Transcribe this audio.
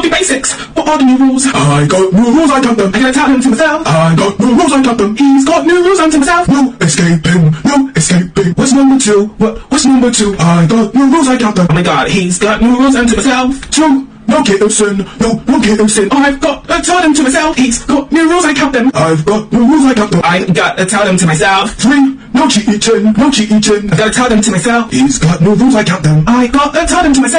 all the basics. What are the new rules? I got new rules, I got them. I gotta tell them to myself. I got new rules, I got them. He's got new rules unto myself. No escaping, no escaping. What's number two? What? What's number two? I got new rules, I got them. Oh my god, he's got new rules unto myself. Two, no kissing, no, no kissing. I've got to tell them to myself. He's got new rules, I count them. I've got new rules, I count them. I gotta tell them to myself. Three, no cheating, no cheating. I gotta tell them to myself. He's got new rules, I count them. I gotta tell them to myself.